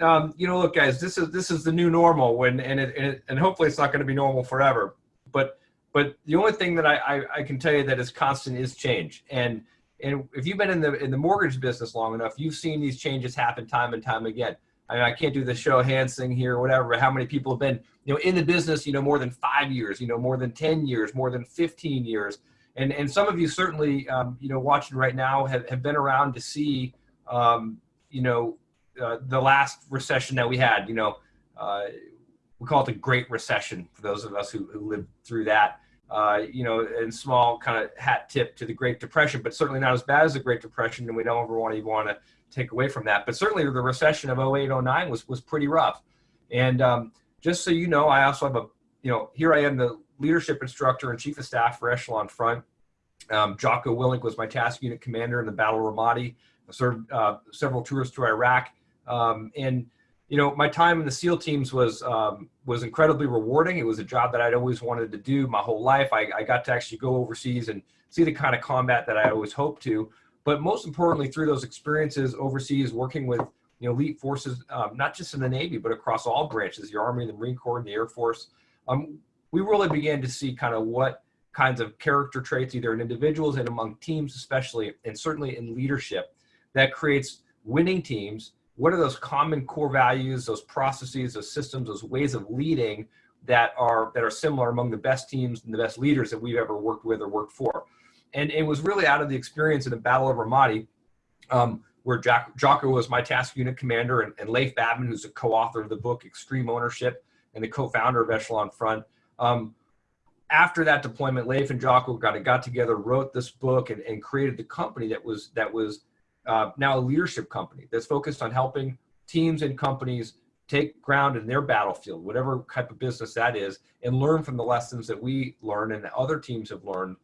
um, you know, look, guys, this is this is the new normal when and it, and, it, and hopefully it's not going to be normal forever. But but the only thing that I, I, I can tell you that is constant is change. And and if you've been in the in the mortgage business long enough, you've seen these changes happen time and time again. I, mean, I can't do the show hands thing here or whatever, but how many people have been, you know, in the business, you know, more than five years, you know, more than 10 years, more than 15 years. And, and some of you certainly, um, you know, watching right now have, have been around to see, um, you know, uh, the last recession that we had, you know, uh, we call it the Great Recession for those of us who, who lived through that. Uh, you know, and small kind of hat tip to the Great Depression, but certainly not as bad as the Great Depression, and we don't ever want to want to take away from that. But certainly the recession of 08, 09 was, was pretty rough. And um, just so you know, I also have a, you know, here I am the leadership instructor and chief of staff for Echelon Front. Um, Jocko Willink was my task unit commander in the Battle of Ramadi. I served uh, several tours to Iraq. Um, and you know, my time in the SEAL teams was um, was incredibly rewarding. It was a job that I'd always wanted to do my whole life. I, I got to actually go overseas and see the kind of combat that I always hoped to. But most importantly, through those experiences overseas, working with you know elite forces, um, not just in the Navy, but across all branches, the Army, the Marine Corps, and the Air Force, um, we really began to see kind of what kinds of character traits, either in individuals and among teams, especially, and certainly in leadership, that creates winning teams what are those common core values, those processes, those systems, those ways of leading that are that are similar among the best teams and the best leaders that we've ever worked with or worked for. And it was really out of the experience in the Battle of Ramadi, um, where Jack, Jocko was my task unit commander, and, and Leif Babin, who's a co-author of the book Extreme Ownership and the co-founder of Echelon Front. Um, after that deployment, Leif and Jocko got, got together, wrote this book, and, and created the company that was that was uh, now a leadership company that's focused on helping teams and companies take ground in their battlefield, whatever type of business that is, and learn from the lessons that we learn and that other teams have learned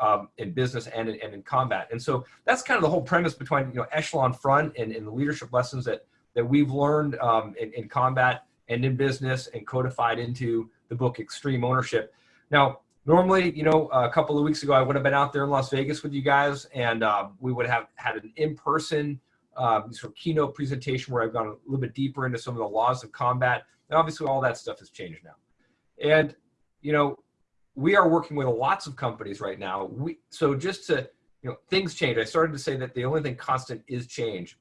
um, in business and in, and in combat. And so that's kind of the whole premise between you know echelon front and, and the leadership lessons that that we've learned um, in, in combat and in business and codified into the book Extreme Ownership. Now, normally, you know, a couple of weeks ago, I would have been out there in Las Vegas with you guys, and uh, we would have had an in-person um, sort of keynote presentation where I've gone a little bit deeper into some of the laws of combat. And obviously, all that stuff has changed now. And you know, we are working with lots of companies right now. We so just to you know, things change. I started to say that the only thing constant is change,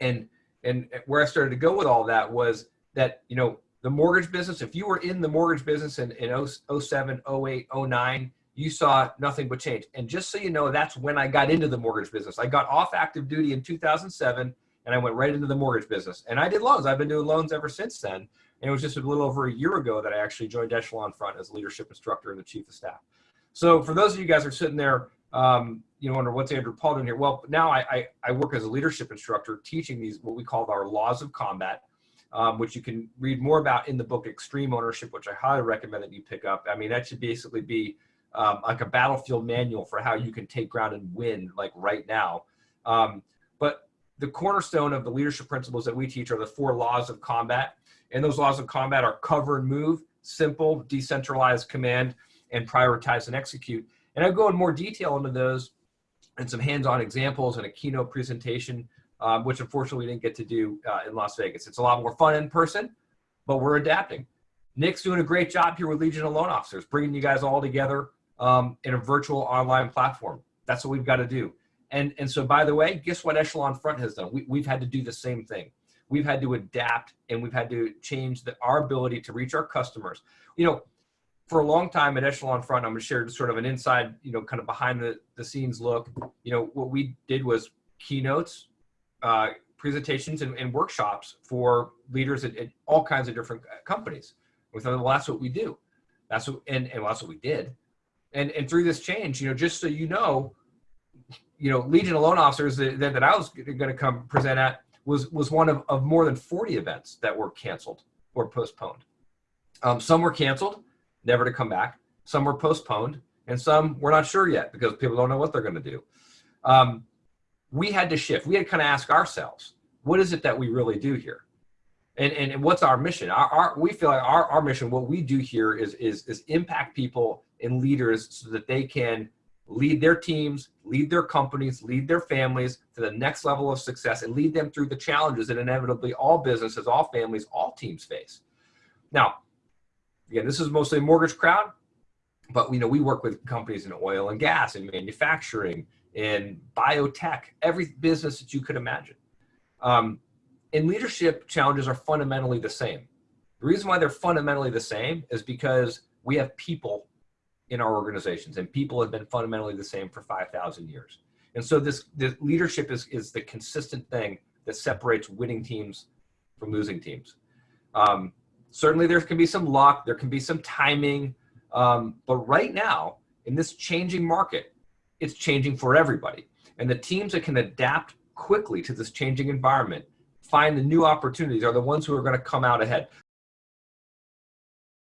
and and where I started to go with all that was that you know the mortgage business, if you were in the mortgage business in, in 07, 08, 09, you saw nothing but change. And just so you know, that's when I got into the mortgage business. I got off active duty in 2007 and I went right into the mortgage business. And I did loans. I've been doing loans ever since then. And it was just a little over a year ago that I actually joined Echelon Front as a leadership instructor and the chief of staff. So for those of you guys who are sitting there, um, you know, wonder what's Andrew Paul doing here? Well, now I, I, I work as a leadership instructor teaching these, what we call our laws of combat um, which you can read more about in the book Extreme Ownership, which I highly recommend that you pick up. I mean, that should basically be um, like a battlefield manual for how you can take ground and win like right now. Um, but the cornerstone of the leadership principles that we teach are the four laws of combat. And those laws of combat are cover and move, simple, decentralized command, and prioritize and execute. And I'll go in more detail into those and some hands-on examples and a keynote presentation um, which unfortunately we didn't get to do uh, in Las Vegas. It's a lot more fun in person, but we're adapting. Nick's doing a great job here with Legion of Loan Officers, bringing you guys all together um, in a virtual online platform. That's what we've got to do. And, and so, by the way, guess what Echelon Front has done? We, we've had to do the same thing. We've had to adapt and we've had to change the, our ability to reach our customers. You know, for a long time at Echelon Front, I'm going to share sort of an inside, you know, kind of behind the, the scenes look. You know, what we did was keynotes, uh, presentations and, and, workshops for leaders at, at, all kinds of different uh, companies. We thought, well, that's what we do. That's what, and, and that's what we did. And, and through this change, you know, just so you know, you know, Legion of Loan Officers that, that I was going to come present at was, was one of, of more than 40 events that were canceled or postponed. Um, some were canceled, never to come back. Some were postponed, and some we're not sure yet because people don't know what they're going to do. Um, we had to shift. We had to kind of ask ourselves, what is it that we really do here? And, and, and what's our mission? Our, our, we feel like our, our mission, what we do here is, is, is impact people and leaders so that they can lead their teams, lead their companies, lead their families to the next level of success and lead them through the challenges that inevitably all businesses, all families, all teams face. Now, again, this is mostly a mortgage crowd, but you know we work with companies in oil and gas and manufacturing in biotech, every business that you could imagine. Um, and leadership challenges are fundamentally the same. The reason why they're fundamentally the same is because we have people in our organizations and people have been fundamentally the same for 5,000 years. And so this, this leadership is, is the consistent thing that separates winning teams from losing teams. Um, certainly there can be some luck, there can be some timing, um, but right now in this changing market, it's changing for everybody. And the teams that can adapt quickly to this changing environment, find the new opportunities are the ones who are gonna come out ahead.